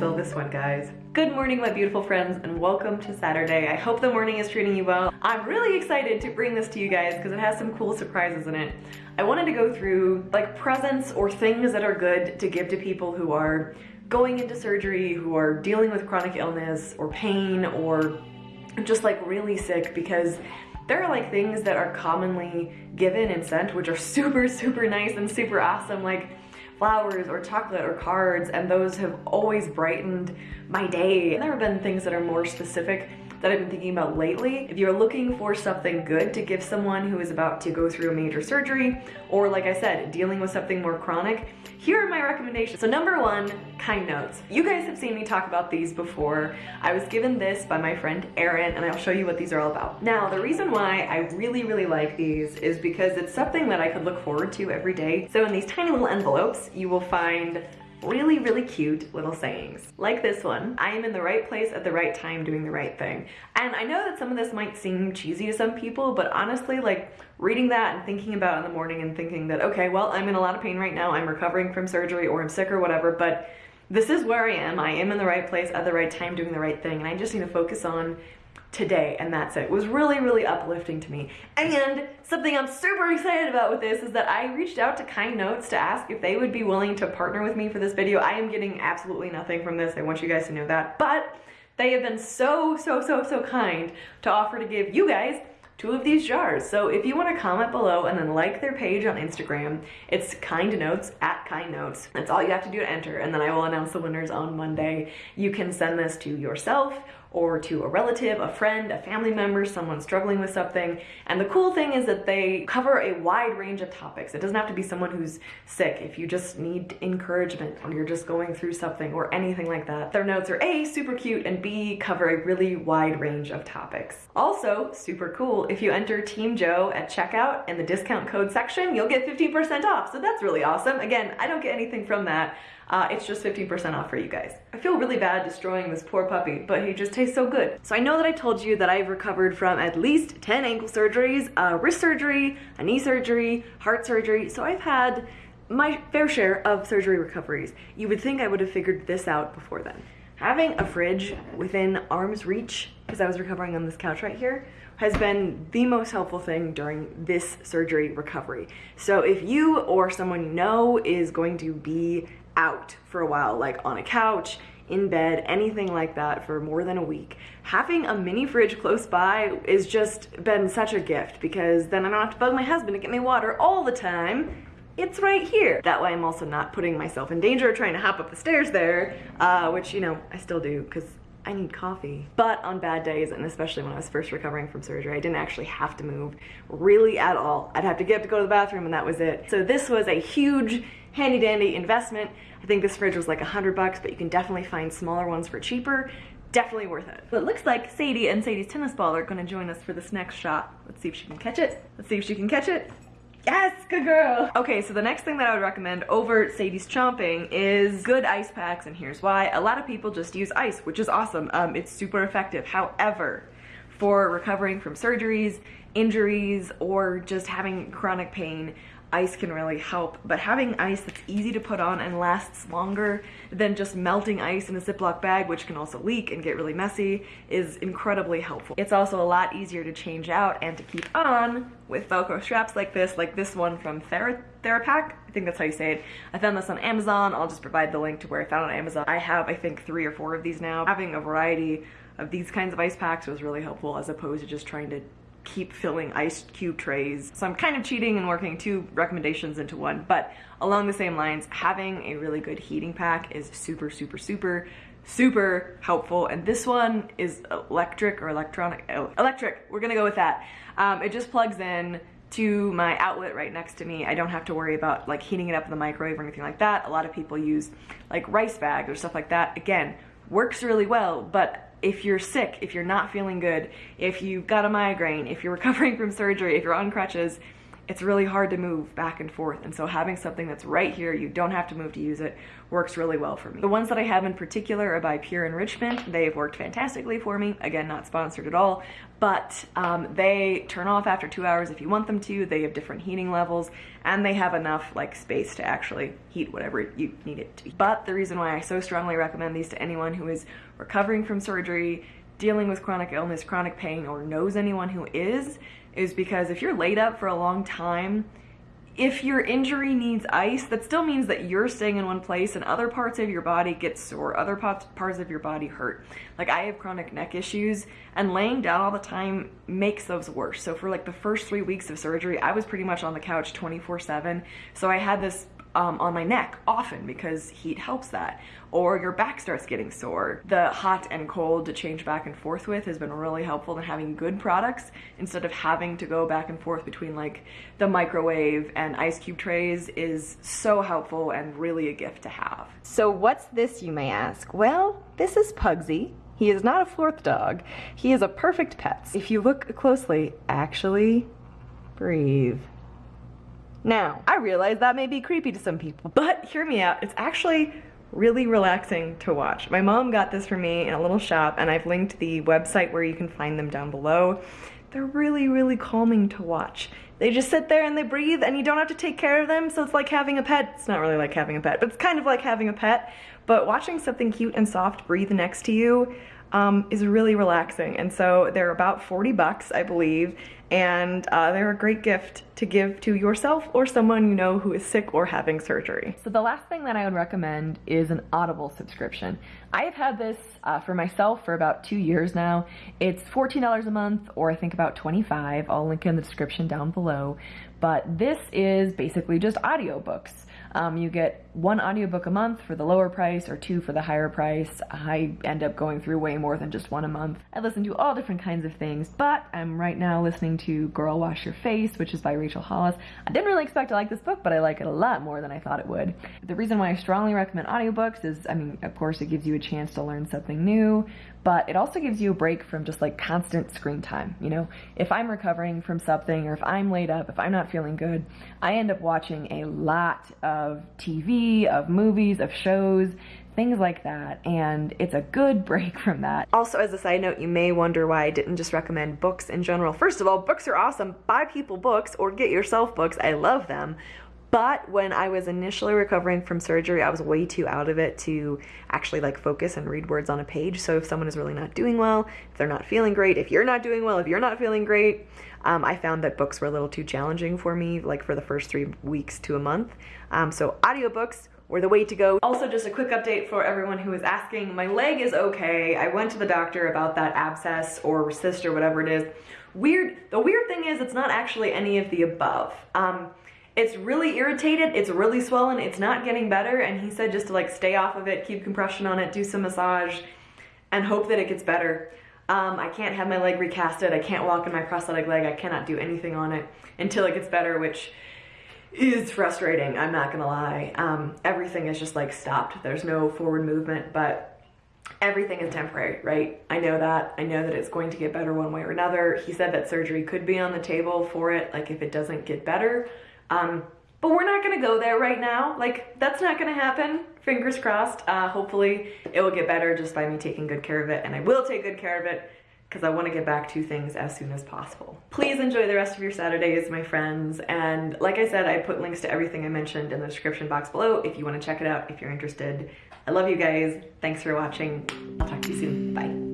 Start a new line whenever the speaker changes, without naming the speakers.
this one, guys. Good morning, my beautiful friends, and welcome to Saturday. I hope the morning is treating you well. I'm really excited to bring this to you guys because it has some cool surprises in it. I wanted to go through like presents or things that are good to give to people who are going into surgery, who are dealing with chronic illness or pain or just like really sick because there are like things that are commonly given and sent which are super super nice and super awesome like flowers or chocolate or cards and those have always brightened my day. And there have been things that are more specific that I've been thinking about lately. If you're looking for something good to give someone who is about to go through a major surgery, or like I said, dealing with something more chronic, here are my recommendations. So number one, kind notes. You guys have seen me talk about these before. I was given this by my friend Erin, and I'll show you what these are all about. Now, the reason why I really, really like these is because it's something that I could look forward to every day. So in these tiny little envelopes, you will find really, really cute little sayings. Like this one, I am in the right place at the right time doing the right thing. And I know that some of this might seem cheesy to some people, but honestly, like reading that and thinking about in the morning and thinking that, okay, well, I'm in a lot of pain right now, I'm recovering from surgery or I'm sick or whatever, but this is where I am. I am in the right place at the right time doing the right thing. And I just need to focus on today and that's it. It was really, really uplifting to me. And something I'm super excited about with this is that I reached out to Kind Notes to ask if they would be willing to partner with me for this video. I am getting absolutely nothing from this. I want you guys to know that. But they have been so, so, so, so kind to offer to give you guys two of these jars. So if you want to comment below and then like their page on Instagram, it's kind notes at kind notes. That's all you have to do to enter. And then I will announce the winners on Monday. You can send this to yourself or to a relative, a friend, a family member, someone struggling with something. And the cool thing is that they cover a wide range of topics. It doesn't have to be someone who's sick. If you just need encouragement or you're just going through something or anything like that, their notes are A, super cute, and B, cover a really wide range of topics. Also, super cool, if you enter Team Joe at checkout in the discount code section, you'll get 15% off. So that's really awesome. Again, I don't get anything from that. Uh, it's just 15% off for you guys. I feel really bad destroying this poor puppy, but he just tastes so good. So I know that I told you that I've recovered from at least 10 ankle surgeries, a wrist surgery, a knee surgery, heart surgery. So I've had my fair share of surgery recoveries. You would think I would have figured this out before then. Having a fridge within arm's reach, because I was recovering on this couch right here, has been the most helpful thing during this surgery recovery. So if you or someone you know is going to be out for a while, like on a couch, in bed, anything like that for more than a week. Having a mini fridge close by is just been such a gift because then I don't have to bug my husband to get me water all the time. It's right here. That way I'm also not putting myself in danger trying to hop up the stairs there, uh, which, you know, I still do because I need coffee. But on bad days, and especially when I was first recovering from surgery, I didn't actually have to move really at all. I'd have to get up to go to the bathroom and that was it. So this was a huge handy dandy investment. I think this fridge was like a hundred bucks, but you can definitely find smaller ones for cheaper. Definitely worth it. It looks like Sadie and Sadie's tennis ball are gonna join us for this next shot. Let's see if she can catch it. Let's see if she can catch it. Yes, good girl. Okay, so the next thing that I would recommend over Sadie's chomping is good ice packs, and here's why. A lot of people just use ice, which is awesome. Um, it's super effective. However, for recovering from surgeries, injuries, or just having chronic pain, ice can really help, but having ice that's easy to put on and lasts longer than just melting ice in a Ziploc bag, which can also leak and get really messy, is incredibly helpful. It's also a lot easier to change out and to keep on with Velcro straps like this, like this one from Thera Therapak. I think that's how you say it. I found this on Amazon. I'll just provide the link to where I found it on Amazon. I have, I think, three or four of these now. Having a variety of these kinds of ice packs was really helpful as opposed to just trying to keep filling ice cube trays. So I'm kind of cheating and working two recommendations into one, but along the same lines, having a really good heating pack is super, super, super, super helpful. And this one is electric or electronic, oh, electric, we're gonna go with that. Um, it just plugs in to my outlet right next to me. I don't have to worry about like heating it up in the microwave or anything like that. A lot of people use like rice bags or stuff like that. Again, works really well, but if you're sick, if you're not feeling good, if you've got a migraine, if you're recovering from surgery, if you're on crutches, it's really hard to move back and forth. And so having something that's right here, you don't have to move to use it, works really well for me. The ones that I have in particular are by Pure Enrichment. They've worked fantastically for me. Again, not sponsored at all, but um, they turn off after two hours if you want them to. They have different heating levels and they have enough like space to actually heat whatever you need it to be. But the reason why I so strongly recommend these to anyone who is recovering from surgery, dealing with chronic illness, chronic pain, or knows anyone who is, is because if you're laid up for a long time, if your injury needs ice, that still means that you're staying in one place and other parts of your body get sore, other parts parts of your body hurt. Like I have chronic neck issues and laying down all the time makes those worse. So for like the first three weeks of surgery, I was pretty much on the couch 24 seven. So I had this um, on my neck often because heat helps that. Or your back starts getting sore. The hot and cold to change back and forth with has been really helpful in having good products instead of having to go back and forth between like the microwave and ice cube trays is so helpful and really a gift to have. So what's this you may ask? Well, this is Pugsy. He is not a fourth dog. He is a perfect pet. If you look closely, actually breathe. Now, I realize that may be creepy to some people, but hear me out. It's actually really relaxing to watch. My mom got this for me in a little shop and I've linked the website where you can find them down below. They're really, really calming to watch. They just sit there and they breathe and you don't have to take care of them, so it's like having a pet. It's not really like having a pet, but it's kind of like having a pet. But watching something cute and soft breathe next to you um, is really relaxing. And so they're about 40 bucks, I believe, and uh, they're a great gift to give to yourself or someone you know who is sick or having surgery. So the last thing that I would recommend is an Audible subscription. I have had this uh, for myself for about two years now. It's $14 a month or I think about 25. I'll link in the description down below. But this is basically just audiobooks. Um, you get one audiobook a month for the lower price or two for the higher price. I end up going through way more than just one a month. I listen to all different kinds of things, but I'm right now listening to Girl Wash Your Face, which is by Rachel Hollis. I didn't really expect to like this book, but I like it a lot more than I thought it would. The reason why I strongly recommend audiobooks is, I mean, of course, it gives you a chance to learn something new, but it also gives you a break from just like constant screen time. You know, if I'm recovering from something or if I'm laid up, if I'm not feeling good, I end up watching a lot of Of movies, of shows, things like that, and it's a good break from that. Also, as a side note, you may wonder why I didn't just recommend books in general. First of all, books are awesome. Buy people books or get yourself books. I love them. But when I was initially recovering from surgery, I was way too out of it to actually like focus and read words on a page. So if someone is really not doing well, if they're not feeling great, if you're not doing well, if you're not feeling great, um, I found that books were a little too challenging for me, like for the first three weeks to a month. Um, so audiobooks were the way to go. Also, just a quick update for everyone who is asking, my leg is okay. I went to the doctor about that abscess or cyst or whatever it is. Weird, the weird thing is it's not actually any of the above. Um, it's really irritated, it's really swollen, it's not getting better, and he said just to like stay off of it, keep compression on it, do some massage, and hope that it gets better. Um, I can't have my leg recasted, I can't walk in my prosthetic leg, I cannot do anything on it until it gets better, which is frustrating, I'm not gonna lie. Um, everything is just like stopped, there's no forward movement, but everything is temporary, right? I know that. I know that it's going to get better one way or another. He said that surgery could be on the table for it, like if it doesn't get better. Um, but we're not gonna go there right now. Like, that's not gonna happen. Fingers crossed. Uh, hopefully it will get better just by me taking good care of it, and I will take good care of it because I want to get back to things as soon as possible. Please enjoy the rest of your Saturdays, my friends. And like I said, I put links to everything I mentioned in the description box below if you want to check it out, if you're interested. I love you guys. Thanks for watching. I'll talk to you soon. Bye.